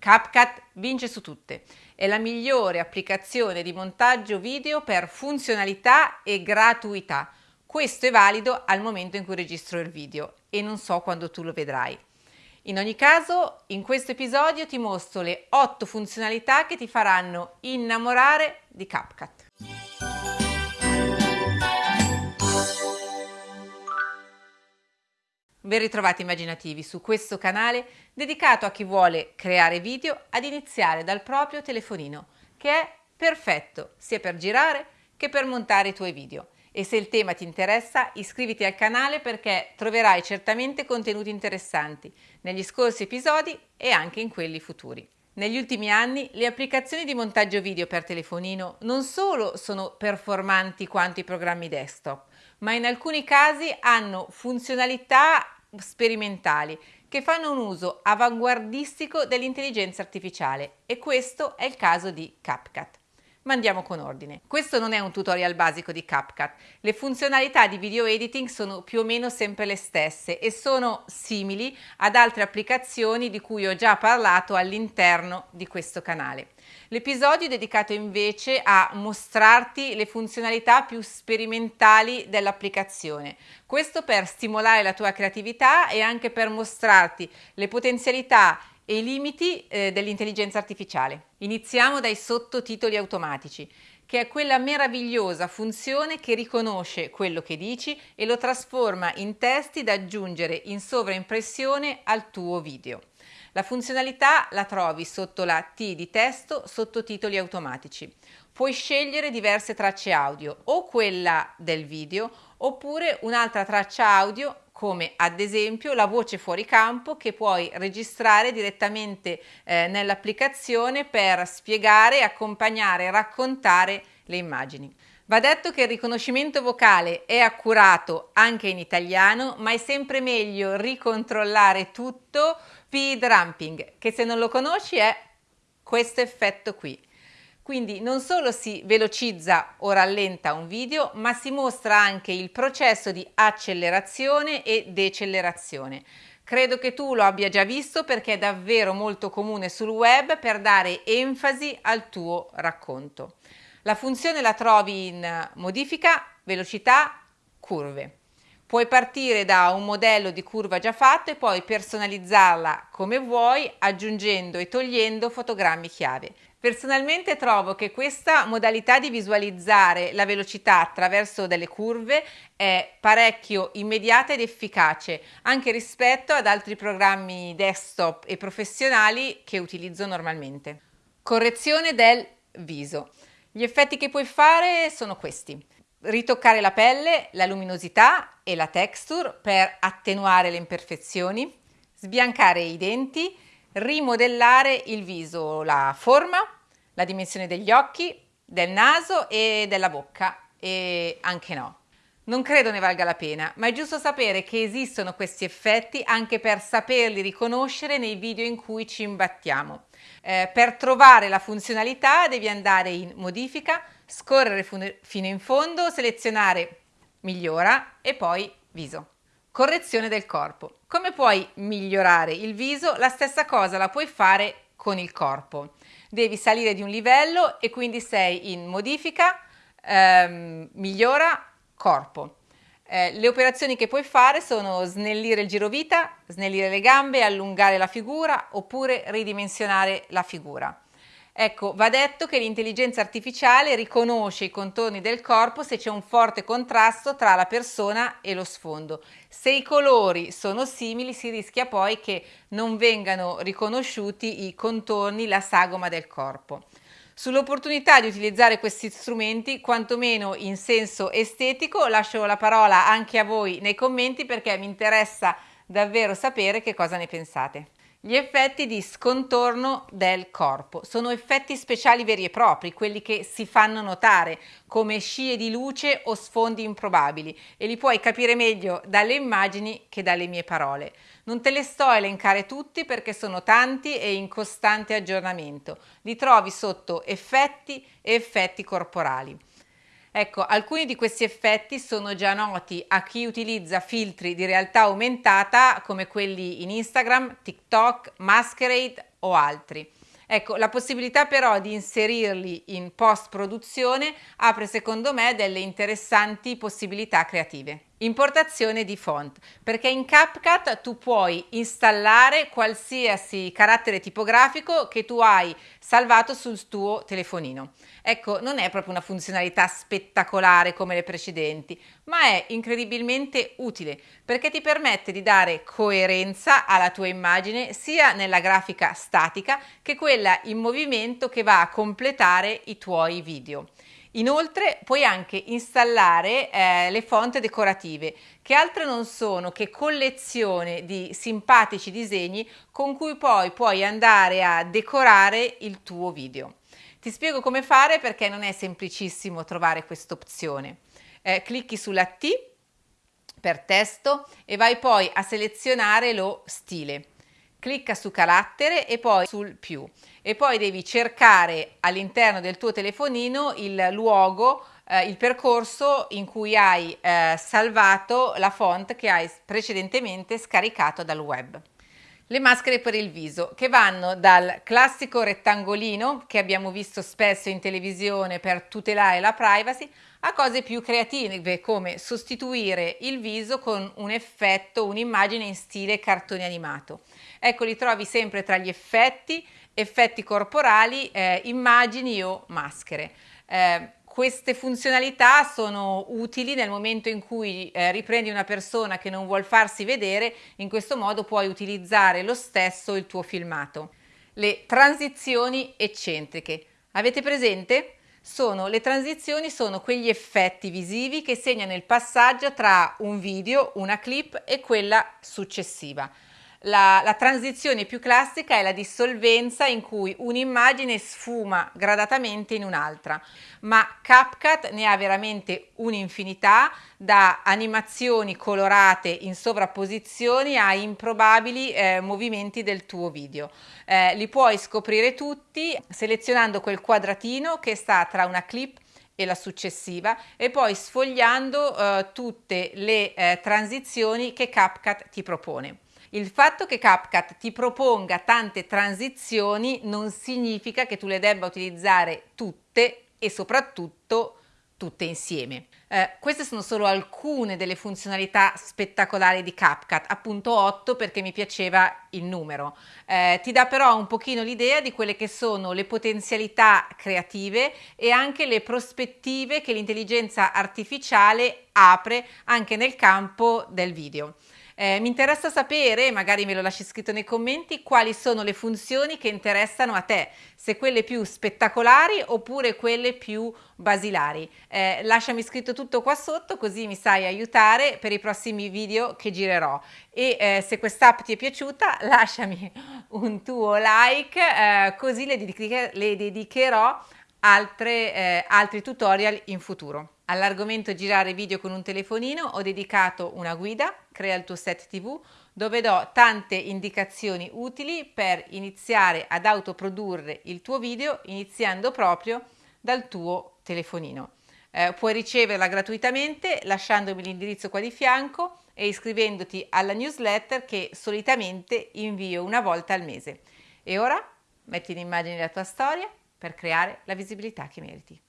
CapCut vince su tutte. È la migliore applicazione di montaggio video per funzionalità e gratuità. Questo è valido al momento in cui registro il video e non so quando tu lo vedrai. In ogni caso, in questo episodio ti mostro le 8 funzionalità che ti faranno innamorare di CapCut. Ben ritrovati immaginativi su questo canale dedicato a chi vuole creare video ad iniziare dal proprio telefonino, che è perfetto sia per girare che per montare i tuoi video. E se il tema ti interessa, iscriviti al canale perché troverai certamente contenuti interessanti negli scorsi episodi e anche in quelli futuri. Negli ultimi anni le applicazioni di montaggio video per telefonino non solo sono performanti quanto i programmi desktop, ma in alcuni casi hanno funzionalità sperimentali che fanno un uso avanguardistico dell'intelligenza artificiale e questo è il caso di CapCut. Ma andiamo con ordine. Questo non è un tutorial basico di CapCut. Le funzionalità di video editing sono più o meno sempre le stesse e sono simili ad altre applicazioni di cui ho già parlato all'interno di questo canale. L'episodio è dedicato invece a mostrarti le funzionalità più sperimentali dell'applicazione. Questo per stimolare la tua creatività e anche per mostrarti le potenzialità e i limiti eh, dell'intelligenza artificiale. Iniziamo dai sottotitoli automatici che è quella meravigliosa funzione che riconosce quello che dici e lo trasforma in testi da aggiungere in sovraimpressione al tuo video. La funzionalità la trovi sotto la T di testo sottotitoli automatici. Puoi scegliere diverse tracce audio o quella del video oppure un'altra traccia audio come ad esempio la voce fuori campo che puoi registrare direttamente eh, nell'applicazione per spiegare, accompagnare raccontare le immagini. Va detto che il riconoscimento vocale è accurato anche in italiano, ma è sempre meglio ricontrollare tutto speed ramping, che se non lo conosci è questo effetto qui. Quindi non solo si velocizza o rallenta un video, ma si mostra anche il processo di accelerazione e decelerazione. Credo che tu lo abbia già visto perché è davvero molto comune sul web per dare enfasi al tuo racconto. La funzione la trovi in modifica, velocità, curve. Puoi partire da un modello di curva già fatto e poi personalizzarla come vuoi aggiungendo e togliendo fotogrammi chiave. Personalmente trovo che questa modalità di visualizzare la velocità attraverso delle curve è parecchio immediata ed efficace anche rispetto ad altri programmi desktop e professionali che utilizzo normalmente. Correzione del viso. Gli effetti che puoi fare sono questi ritoccare la pelle, la luminosità e la texture per attenuare le imperfezioni, sbiancare i denti, rimodellare il viso, la forma, la dimensione degli occhi, del naso e della bocca e anche no. Non credo ne valga la pena, ma è giusto sapere che esistono questi effetti anche per saperli riconoscere nei video in cui ci imbattiamo. Eh, per trovare la funzionalità devi andare in modifica, scorrere fino in fondo, selezionare migliora e poi viso. Correzione del corpo. Come puoi migliorare il viso? La stessa cosa la puoi fare con il corpo. Devi salire di un livello e quindi sei in modifica, ehm, migliora, corpo. Eh, le operazioni che puoi fare sono snellire il girovita, snellire le gambe, allungare la figura oppure ridimensionare la figura. Ecco, va detto che l'intelligenza artificiale riconosce i contorni del corpo se c'è un forte contrasto tra la persona e lo sfondo. Se i colori sono simili si rischia poi che non vengano riconosciuti i contorni, la sagoma del corpo. Sull'opportunità di utilizzare questi strumenti, quantomeno in senso estetico, lascio la parola anche a voi nei commenti perché mi interessa davvero sapere che cosa ne pensate. Gli effetti di scontorno del corpo sono effetti speciali veri e propri, quelli che si fanno notare come scie di luce o sfondi improbabili e li puoi capire meglio dalle immagini che dalle mie parole. Non te le sto a elencare tutti perché sono tanti e in costante aggiornamento. Li trovi sotto effetti e effetti corporali. Ecco, alcuni di questi effetti sono già noti a chi utilizza filtri di realtà aumentata come quelli in Instagram, TikTok, Masquerade, o altri. Ecco, la possibilità però di inserirli in post produzione apre secondo me delle interessanti possibilità creative. Importazione di font, perché in CapCut tu puoi installare qualsiasi carattere tipografico che tu hai salvato sul tuo telefonino. Ecco, non è proprio una funzionalità spettacolare come le precedenti, ma è incredibilmente utile perché ti permette di dare coerenza alla tua immagine sia nella grafica statica che quella in movimento che va a completare i tuoi video. Inoltre puoi anche installare eh, le fonti decorative, che altro non sono che collezione di simpatici disegni con cui poi puoi andare a decorare il tuo video. Ti spiego come fare perché non è semplicissimo trovare questa opzione. Eh, clicchi sulla T per testo e vai poi a selezionare lo stile clicca su carattere e poi sul più e poi devi cercare all'interno del tuo telefonino il luogo eh, il percorso in cui hai eh, salvato la font che hai precedentemente scaricato dal web. Le maschere per il viso che vanno dal classico rettangolino che abbiamo visto spesso in televisione per tutelare la privacy a cose più creative come sostituire il viso con un effetto, un'immagine in stile cartone animato. Ecco, li trovi sempre tra gli effetti, effetti corporali, eh, immagini o maschere. Eh, queste funzionalità sono utili nel momento in cui eh, riprendi una persona che non vuol farsi vedere, in questo modo puoi utilizzare lo stesso il tuo filmato. Le transizioni eccentriche. Avete presente? Sono, le transizioni sono quegli effetti visivi che segnano il passaggio tra un video, una clip e quella successiva. La, la, transizione più classica è la dissolvenza in cui un'immagine sfuma gradatamente in un'altra, ma CapCut ne ha veramente un'infinità, da animazioni colorate in sovrapposizioni a improbabili eh, movimenti del tuo video. Eh, li puoi scoprire tutti selezionando quel quadratino che sta tra una clip e la successiva e poi sfogliando eh, tutte le eh, transizioni che CapCut ti propone. Il fatto che CapCut ti proponga tante transizioni non significa che tu le debba utilizzare tutte e soprattutto tutte insieme. Eh, queste sono solo alcune delle funzionalità spettacolari di CapCut, appunto 8 perché mi piaceva il numero. Eh, ti dà però un pochino l'idea di quelle che sono le potenzialità creative e anche le prospettive che l'intelligenza artificiale apre anche nel campo del video. Eh, mi interessa sapere, magari me lo lasci scritto nei commenti, quali sono le funzioni che interessano a te, se quelle più spettacolari oppure quelle più basilari. Eh, lasciami scritto tutto qua sotto così mi sai aiutare per i prossimi video che girerò e eh, se quest'app ti è piaciuta lasciami un tuo like eh, così le, dediche, le dedicherò altre, eh, altri tutorial in futuro. All'argomento girare video con un telefonino ho dedicato una guida, crea il tuo set tv, dove do tante indicazioni utili per iniziare ad autoprodurre il tuo video iniziando proprio dal tuo telefonino. Eh, puoi riceverla gratuitamente lasciandomi l'indirizzo qua di fianco e iscrivendoti alla newsletter che solitamente invio una volta al mese. E ora metti in immagine la tua storia per creare la visibilità che meriti.